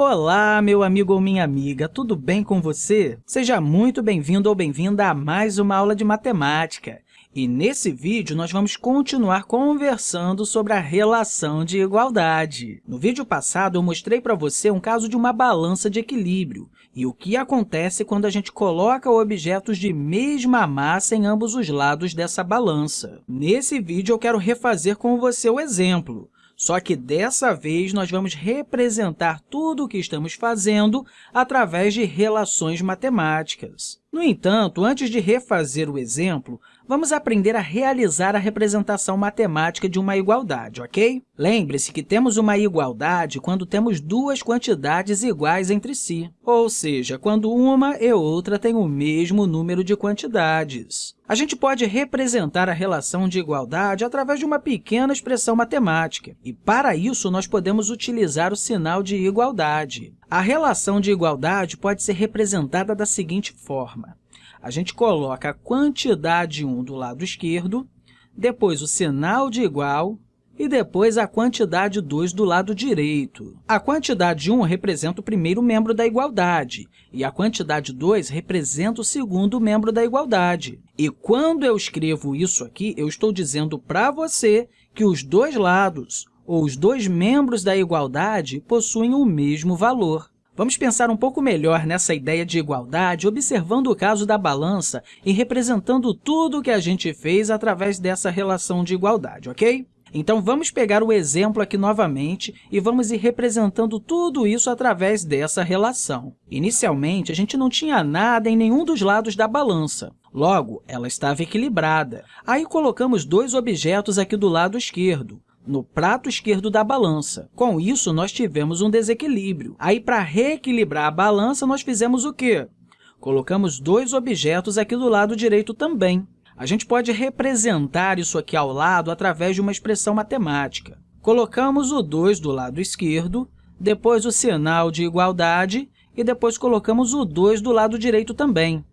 Olá, meu amigo ou minha amiga, tudo bem com você? Seja muito bem-vindo ou bem-vinda a mais uma aula de matemática. E nesse vídeo, nós vamos continuar conversando sobre a relação de igualdade. No vídeo passado, eu mostrei para você um caso de uma balança de equilíbrio e o que acontece quando a gente coloca objetos de mesma massa em ambos os lados dessa balança. Nesse vídeo, eu quero refazer com você o exemplo. Só que, dessa vez, nós vamos representar tudo o que estamos fazendo através de relações matemáticas. No entanto, antes de refazer o exemplo, vamos aprender a realizar a representação matemática de uma igualdade, ok? Lembre-se que temos uma igualdade quando temos duas quantidades iguais entre si, ou seja, quando uma e outra têm o mesmo número de quantidades. A gente pode representar a relação de igualdade através de uma pequena expressão matemática, e, para isso, nós podemos utilizar o sinal de igualdade. A relação de igualdade pode ser representada da seguinte forma a gente coloca a quantidade 1 do lado esquerdo, depois o sinal de igual e depois a quantidade 2 do lado direito. A quantidade 1 representa o primeiro membro da igualdade e a quantidade 2 representa o segundo membro da igualdade. E quando eu escrevo isso aqui, eu estou dizendo para você que os dois lados, ou os dois membros da igualdade, possuem o mesmo valor. Vamos pensar um pouco melhor nessa ideia de igualdade observando o caso da balança e representando tudo o que a gente fez através dessa relação de igualdade, ok? Então, vamos pegar o exemplo aqui novamente e vamos ir representando tudo isso através dessa relação. Inicialmente, a gente não tinha nada em nenhum dos lados da balança. Logo, ela estava equilibrada. Aí, colocamos dois objetos aqui do lado esquerdo, no prato esquerdo da balança. Com isso, nós tivemos um desequilíbrio. Aí, para reequilibrar a balança, nós fizemos o quê? Colocamos dois objetos aqui do lado direito também. A gente pode representar isso aqui ao lado através de uma expressão matemática. Colocamos o 2 do lado esquerdo, depois o sinal de igualdade e depois colocamos o 2 do lado direito também.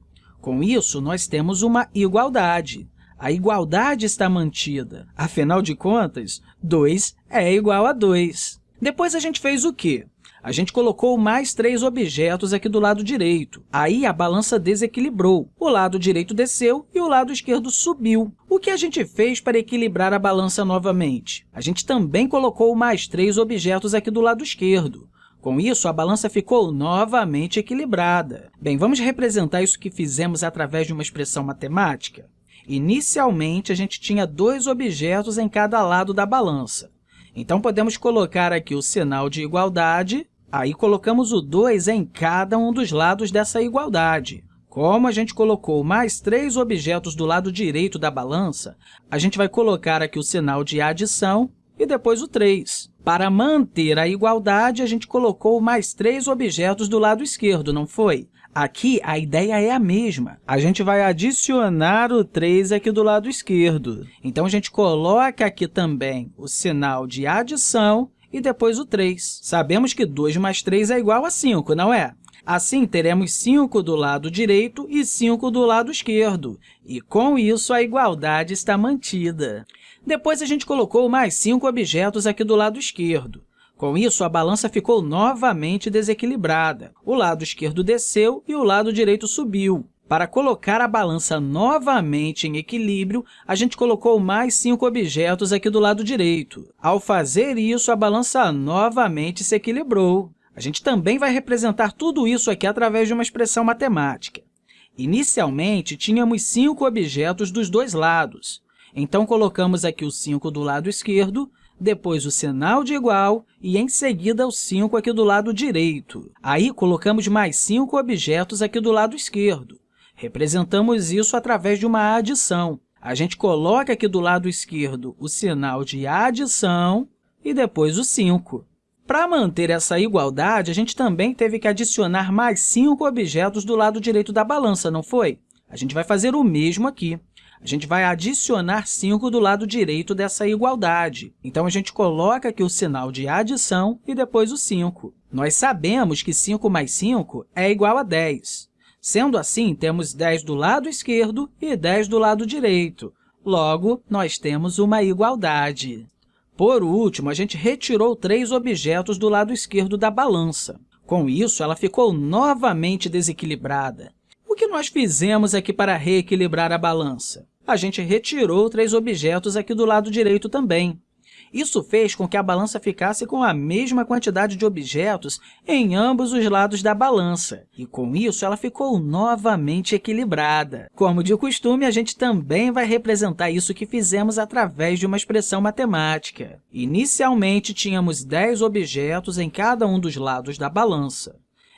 Com isso, nós temos uma igualdade a igualdade está mantida. Afinal de contas, 2 é igual a 2. Depois, a gente fez o quê? A gente colocou mais três objetos aqui do lado direito. Aí, a balança desequilibrou. O lado direito desceu e o lado esquerdo subiu. O que a gente fez para equilibrar a balança novamente? A gente também colocou mais três objetos aqui do lado esquerdo. Com isso, a balança ficou novamente equilibrada. Bem, vamos representar isso que fizemos através de uma expressão matemática? Inicialmente, a gente tinha dois objetos em cada lado da balança. Então, podemos colocar aqui o sinal de igualdade, aí colocamos o 2 em cada um dos lados dessa igualdade. Como a gente colocou mais três objetos do lado direito da balança, a gente vai colocar aqui o sinal de adição e depois o 3. Para manter a igualdade, a gente colocou mais três objetos do lado esquerdo, não foi? Aqui, a ideia é a mesma. A gente vai adicionar o 3 aqui do lado esquerdo. Então, a gente coloca aqui também o sinal de adição e depois o 3. Sabemos que 2 mais 3 é igual a 5, não é? Assim, teremos 5 do lado direito e 5 do lado esquerdo. E, com isso, a igualdade está mantida. Depois, a gente colocou mais 5 objetos aqui do lado esquerdo. Com isso, a balança ficou novamente desequilibrada. O lado esquerdo desceu e o lado direito subiu. Para colocar a balança novamente em equilíbrio, a gente colocou mais cinco objetos aqui do lado direito. Ao fazer isso, a balança novamente se equilibrou. A gente também vai representar tudo isso aqui através de uma expressão matemática. Inicialmente, tínhamos cinco objetos dos dois lados. Então, colocamos aqui o 5 do lado esquerdo depois o sinal de igual e, em seguida, o 5 aqui do lado direito. Aí, colocamos mais 5 objetos aqui do lado esquerdo. Representamos isso através de uma adição. A gente coloca aqui do lado esquerdo o sinal de adição e depois o 5. Para manter essa igualdade, a gente também teve que adicionar mais 5 objetos do lado direito da balança, não foi? A gente vai fazer o mesmo aqui a gente vai adicionar 5 do lado direito dessa igualdade. Então, a gente coloca aqui o sinal de adição e depois o 5. Nós sabemos que 5 mais 5 é igual a 10. Sendo assim, temos 10 do lado esquerdo e 10 do lado direito. Logo, nós temos uma igualdade. Por último, a gente retirou três objetos do lado esquerdo da balança. Com isso, ela ficou novamente desequilibrada. O que nós fizemos aqui para reequilibrar a balança? A gente retirou três objetos aqui do lado direito também. Isso fez com que a balança ficasse com a mesma quantidade de objetos em ambos os lados da balança, e com isso ela ficou novamente equilibrada. Como de costume, a gente também vai representar isso que fizemos através de uma expressão matemática. Inicialmente, tínhamos 10 objetos em cada um dos lados da balança.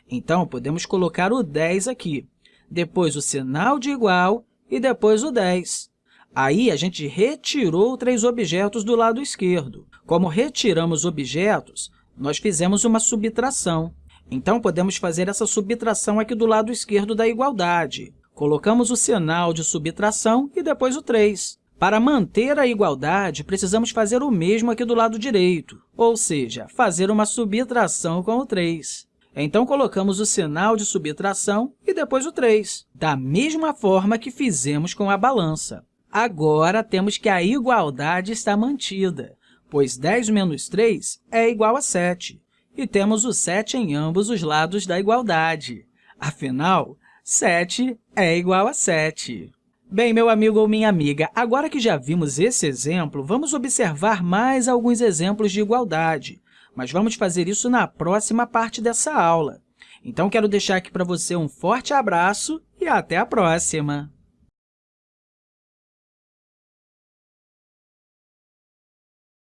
Então, podemos colocar o 10 aqui, depois o sinal de igual e depois o 10. Aí, a gente retirou três objetos do lado esquerdo. Como retiramos objetos, nós fizemos uma subtração. Então, podemos fazer essa subtração aqui do lado esquerdo da igualdade. Colocamos o sinal de subtração e depois o 3. Para manter a igualdade, precisamos fazer o mesmo aqui do lado direito, ou seja, fazer uma subtração com o 3. Então, colocamos o sinal de subtração e depois o 3, da mesma forma que fizemos com a balança. Agora, temos que a igualdade está mantida, pois 10 menos 3 é igual a 7, e temos o 7 em ambos os lados da igualdade. Afinal, 7 é igual a 7. Bem, meu amigo ou minha amiga, agora que já vimos esse exemplo, vamos observar mais alguns exemplos de igualdade, mas vamos fazer isso na próxima parte dessa aula. Então, quero deixar aqui para você um forte abraço e até a próxima!